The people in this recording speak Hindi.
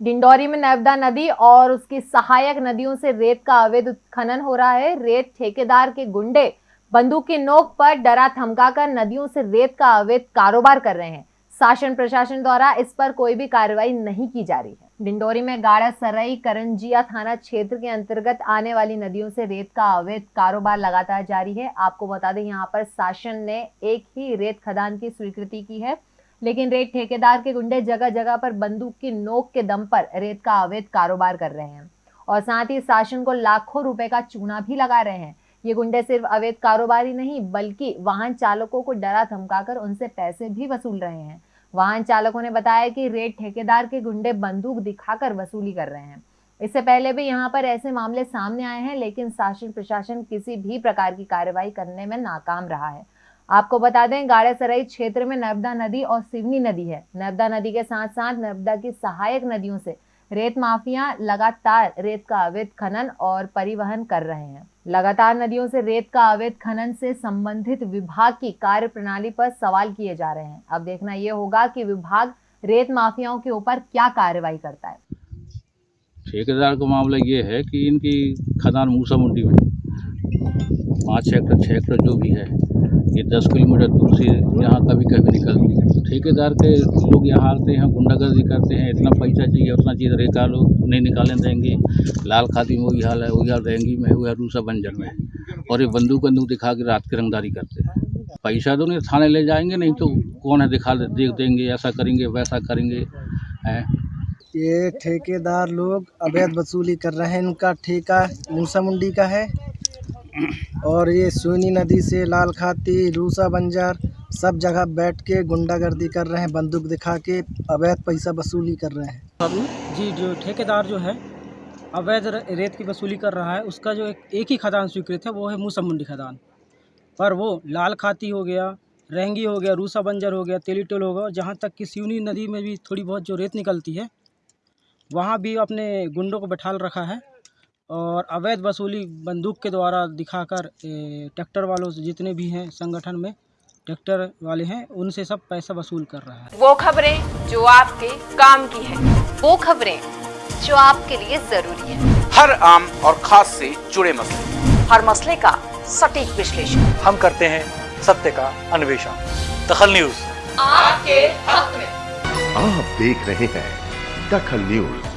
डिंडौरी में नर्मदा नदी और उसकी सहायक नदियों से रेत का अवैध उत्खनन हो रहा है। रेत ठेकेदार के गुंडे बंदूक की नोक पर डरा धमकाकर नदियों से रेत का अवैध कारोबार कर रहे हैं। शासन प्रशासन द्वारा इस पर कोई भी कार्रवाई नहीं की जा रही है। डिंडोरी में गाड़ा सरई करंजिया थाना क्षेत्र के अंतर्गत आने वाली नदियों से रेत का अवैध कारोबार लगातार जारी है। आपको बता दें, यहाँ पर शासन ने एक ही रेत खदान की स्वीकृति की है। लेकिन रेत ठेकेदार के गुंडे जगह जगह पर बंदूक की नोक के दम पर रेत का अवैध कारोबार कर रहे हैं। और साथ ही शासन को लाखों रुपए का चूना भी लगा रहे हैं। ये गुंडे सिर्फ़ अवैध कारोबारी नहीं, बल्कि वाहन चालकों को डरा धमकाकर उनसे पैसे भी वसूल रहे हैं। वाहन चालकों ने बताया कि रेत ठेकेदार के गुंडे बंदूक दिखाकर वसूली कर रहे हैं। इससे पहले भी यहाँ पर ऐसे मामले सामने आए हैं, लेकिन शासन प्रशासन किसी भी प्रकार की कार्रवाई करने में नाकाम रहा है। आपको बता दें, गाड़ेसराई क्षेत्र में नर्मदा नदी और सिवनी नदी है। नर्मदा नदी के साथ साथ नर्मदा की सहायक नदियों से रेत माफिया लगातार रेत का अवैध खनन और परिवहन कर रहे हैं। लगातार नदियों से रेत का अवैध खनन से संबंधित विभाग की कार्य प्रणाली पर सवाल किए जा रहे हैं। अब देखना यह होगा कि विभाग रेत माफियाओं के ऊपर क्या कार्रवाई करता है। ठेकेदार का मामला ये है कि इनकी खदान मूसा मुंडी में पाँच हेक्टर छः हेक्टर जो भी है, ये दस किलोमीटर दूर से यहाँ कभी कभी निकलती है। ठेकेदार के लोग यहाँ आते हैं, गुंडागर्दी करते हैं, इतना पैसा चाहिए, उतना चीज़ रेता लोग नहीं निकालने देंगे। लाल खाती में वही हाल है, वही हाल रहेंगी में हुआ रूसा बंजर में और ये बंदूक बंदूक दिखा के रात की रंगदारी करते हैं। पैसा तो नहीं, थाने ले जाएँगे, नहीं तो कौन है दिखा देख देंगे, ऐसा करेंगे, वैसा करेंगे, हैं? ये ठेकेदार लोग अवैध वसूली कर रहे हैं, इनका ठेका मूसा मुंडी का है। और ये सोनी नदी से लाल खाती रूसा बंजार सब जगह बैठ के गुंडागर्दी कर रहे हैं बंदूक दिखा के अवैध पैसा वसूली कर रहे हैं। जी जो ठेकेदार जो है अवैध रेत की वसूली कर रहा है उसका जो एक, एक ही खदान स्वीकृत है वो है मूसा मुंडी खदान। पर वो लाल खाती हो गया रहंगी हो गया रूसा बंजर हो गया तेलीटोल हो गया जहाँ तक कि सिवनी नदी में भी थोड़ी बहुत जो रेत निकलती है वहाँ भी अपने गुंडों को बैठाल रखा है। और अवैध वसूली बंदूक के द्वारा दिखाकर ट्रैक्टर वालों से जितने भी हैं संगठन में ट्रैक्टर वाले हैं उनसे सब पैसा वसूल कर रहा है। वो खबरें जो आपके काम की है वो खबरें जो आपके लिए ज़रूरी है। हर आम और खास से जुड़े मसले। हर मसले का सटीक विश्लेषण। हम करते हैं सत्य का अन्वेषण। दखल न्यूज़। आपके हक में आप देख रहे हैं दखल न्यूज़।